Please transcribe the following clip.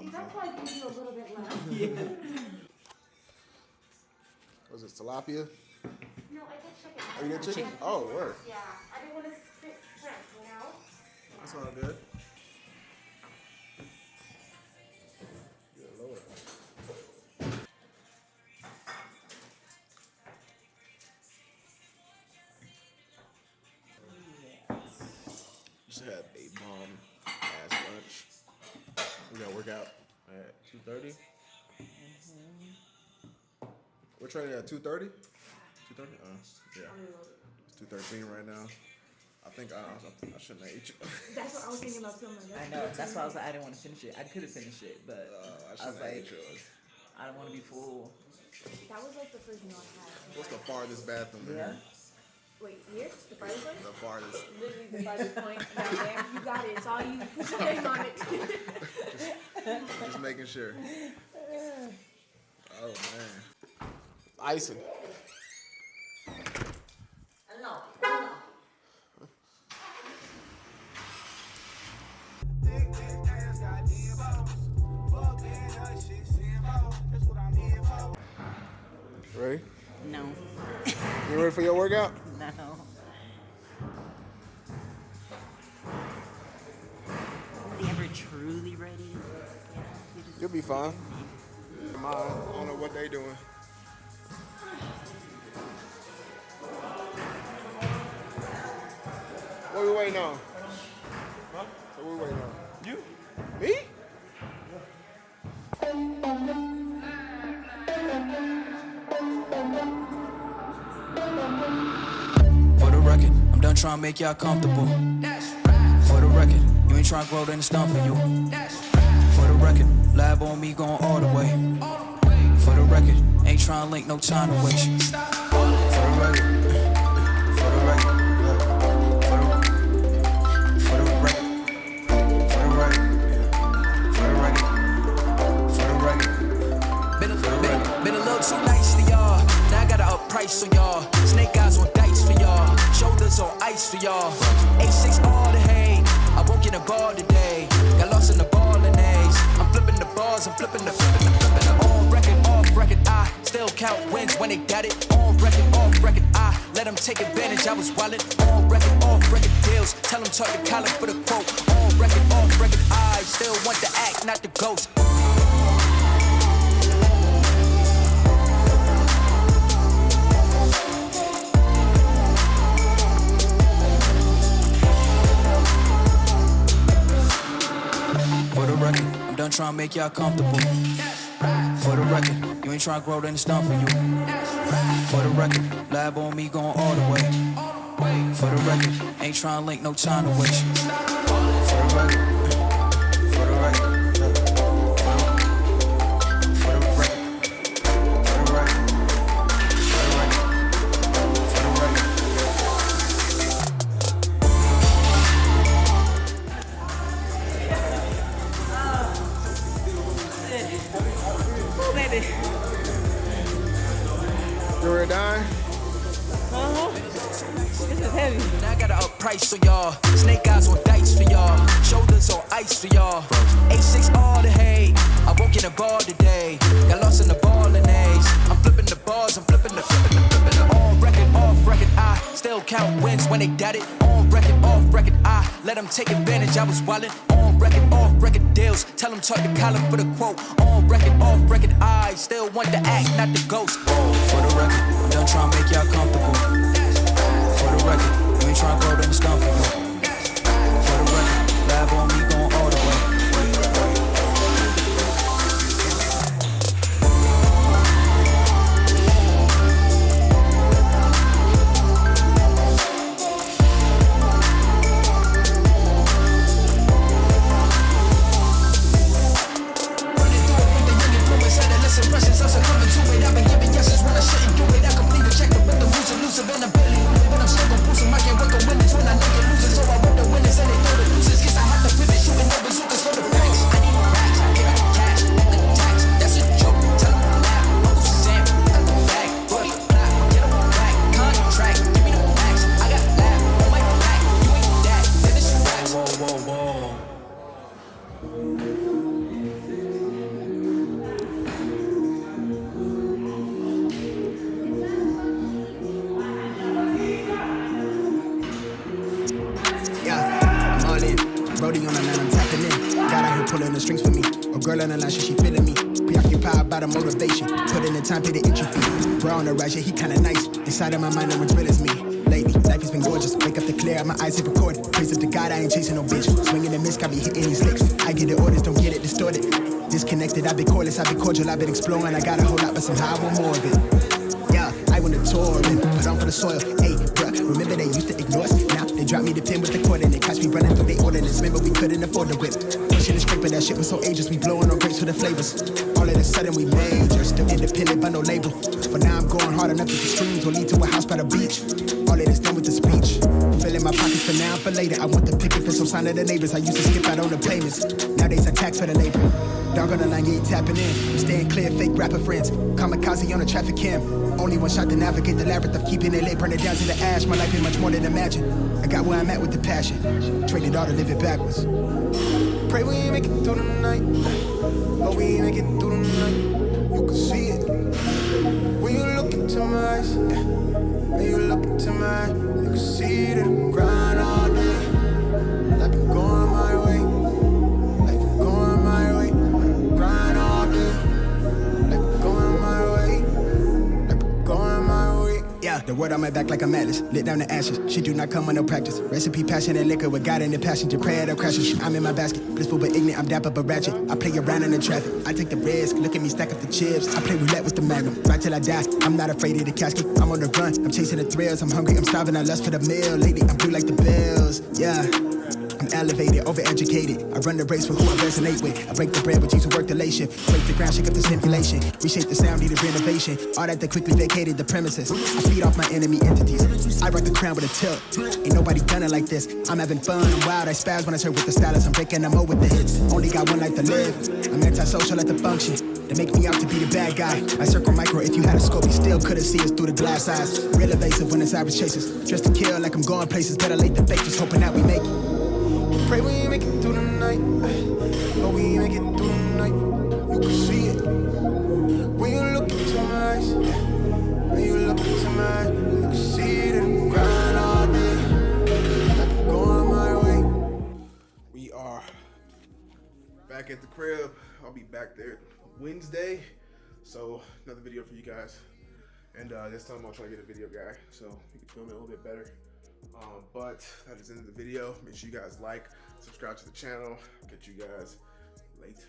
See, that's why I give you a little bit less. yeah. Was it tilapia? No, I did chicken. Oh, you did chicken? Oh, word. Yeah, I didn't want to spit shrimp, you know? That's all good. Yeah, Lord. Just had a bomb ass lunch. We gotta work out at two thirty. We're training at two thirty. Two thirty. Uh, yeah. It's two thirteen right now. I think I, I, I shouldn't have ate you. That's what I was thinking about too. I'm like, I know. That's why I was like, I didn't want to finish it. I could have finished it, but Uh, I I was like, ate yours. I don't want to be full. That was like the first meal I had. What's the farthest bathroom in Yeah. here? Wait, here? The farthest one? The farthest. Literally the farthest point down there. You got it. It's all you. Put your name on it. Just making sure. Oh man. Icing. Ready? No. You ready for your workout? Ready. You know, you just You'll be fine. Mine. I don't know what they doing. What we waiting on? Huh? So we waiting on? You? Me? For the record, I'm done trying to make y'all comfortable. Ain't trying to grow, then it's for you. For the record, lab on me going all the way. For the record, ain't trying to link, no time to waste. For the record, today. Got lost in the ball and A's. I'm flipping the balls, I'm flipping the flipping the flipping the on record, off record. I still count wins when they got it. On record, off record. I let them take advantage. I was wallet. On record, off record deals. Tell them talk to Colin for the quote. On record, off record. I still want the act, not the ghost. Done trying to make y'all comfortable. For the record, you ain't trying to grow, then it's done for you. For the record, lab on me going all the way. For the record, ain't trying to link, no time to waste. For the record, You ready to? Uh-huh. This is heavy. Now I gotta up price on y'all. Snake eyes on dice for y'all. Shoulders on ice for y'all. A6 all the hate. I won't get a ball today. Got lost in the ball and A's. I'm flipping the balls, I'm flipping the flipping the flipping the on record, off record. I still count wins when they got it. On record, off record. I let them take advantage. I was wildin'. On record, off record deals. Tell them talk to Colin for the quote. On record, off record. I still want the act, not the ghost. For the record, I'm done trying to make y'all comfortable. For the record, you ain't tryna grow, then it's done Brody on the line, I'm tapping in. Got out here pulling the strings for me. A girl on the line, she, she feeling me. Preoccupied by the motivation. Put in the time, pay the entry fee. Bro on the rise, yeah, he kinda nice. Inside of my mind, no one's real as me. Lately, life has been gorgeous. Wake up to clear, my eyes hit recorded. Praise up to God, I ain't chasing no bitch. Swinging the miss, got me hitting these licks. I get the orders, don't get it distorted. Disconnected, I've been cordless, I've been cordial, I've been exploring. I got a whole lot, but somehow I want more of it. Yeah, I want to tour and put on for the soil. Hey, bruh, remember they used to ignore us? Now they drop me the pin with the cord Remember we couldn't afford the whip. Pushing the scraper, that shit was so ageless. We blowing on grapes for the flavors. All of a sudden we major, still independent, but no label. But now I'm going hard enough that the streams will lead to a house by the beach. All of this done with the speech. Filling my pockets for now, for later. I want the picket for some sign of the neighbors. I used to skip out on the payments. Nowadays I tax for the labor. Dog on the line, yeah, tapping in. Staying clear, fake rapper friends. Kamikaze on a traffic cam. Only one shot to navigate the labyrinth of keeping it lit, burn it down to the ash. My life is much more than imagine. I got where I'm at with the passion. Traded all to live it backwards. Pray we ain't make it through the night. But we ain't make it through the night. You can see it. When you look into my eyes, when you look into my eyes, you can see that the word on my back like a malice. Lit down the ashes. She do not come with no practice. Recipe, passion, and liquor with God in the passenger. Prayer that crashes. I'm in my basket. Blissful but ignorant. I'm dapper but ratchet. I play around in the traffic. I take the risk. Look at me stack up the chips. I play roulette with the magnum. Right till I die. I'm not afraid of the casket. I'm on the run. I'm chasing the thrills. I'm hungry. I'm starving. I lust for the meal. Lately, I'm blue like the bills. Yeah. Elevated, overeducated. I run the race for who I resonate with. I break the bread with you to work the lation. Break the ground, shake up the simulation. Reshape the sound, needed renovation. All that they quickly vacated the premises. I feed off my enemy entities. I rock the crown with a tilt. Ain't nobody done it like this. I'm having fun, I'm wild, I spaz when I serve with the stylist. I'm breaking them with the hits. Only got one life to live. I'm antisocial at the function. They make me out to be the bad guy. I circle micro if you had a scope, you still couldn't see us through the glass eyes. Real evasive when it's average chases. Dressed to kill like I'm going places. Better late than fake, just hoping that we make it. Pray we make it through the night, but we make it through the night. You can see it when you look into my eyes. When you look into my eyes, you can see that I'm grind all day. I'm my way. We are back at the crib. I'll be back there Wednesday. So another video for you guys. And uh, this time I'll try to get a video guy so we can film it a little bit better. Um, but that is the end of the video. Make sure you guys like, subscribe to the channel. Catch you guys later.